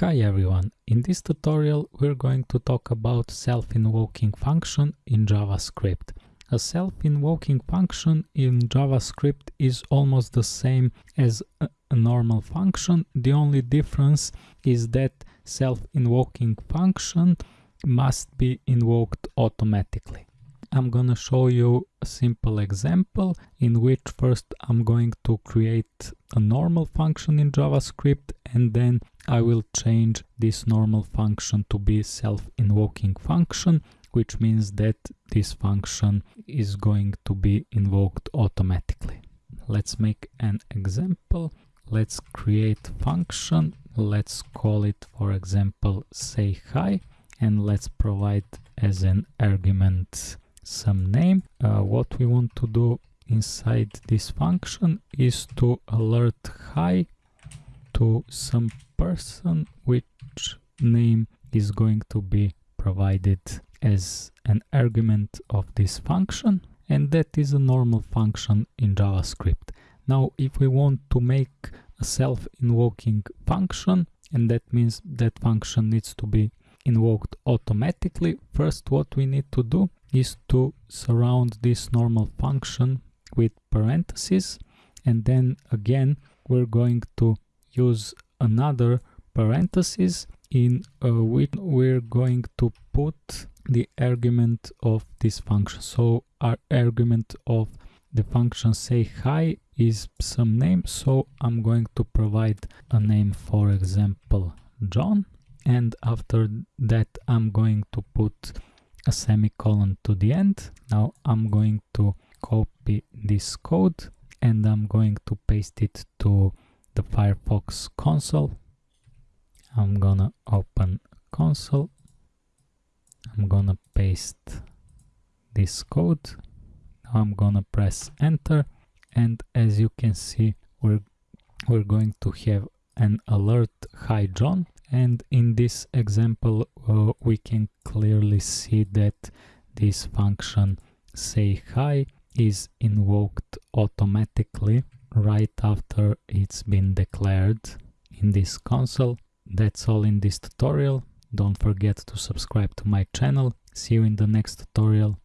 Hi everyone, in this tutorial we're going to talk about self-invoking function in JavaScript. A self-invoking function in JavaScript is almost the same as a, normal function, the only difference is that self-invoking function must be invoked automatically. I'm gonna show you a simple example in which first I'm going to create a normal function in JavaScript and then I will change this normal function to be self-invoking function which means that this function is going to be invoked automatically. Let's make an example. Let's create function. Let's call it for example say hi and let's provide as an argument some name. Uh, what we want to do inside this function is to alert hi to some person which name is going to be provided as an argument of this function and that is a normal function in JavaScript. Now if we want to make a self-invoking function and that means that function needs to be invoked automatically, first what we need to do is to surround this normal function with parentheses and then again we're going to use another parentheses in uh, which we're going to put the argument of this function. So our argument of the function say hi is some name so i'm going to provide a name for example john and after that i'm going to put a semicolon to the end. Now I'm going to copy this code and I'm going to paste it to the Firefox console. I'm gonna open console. I'm gonna paste this code. Now I'm gonna press enter and as you can see we're we're going to have an alert hi John and in this example uh, we can clearly see that this function say hi is invoked automatically right after it's been declared in this console. That's all in this tutorial. Don't forget to subscribe to my channel. See you in the next tutorial.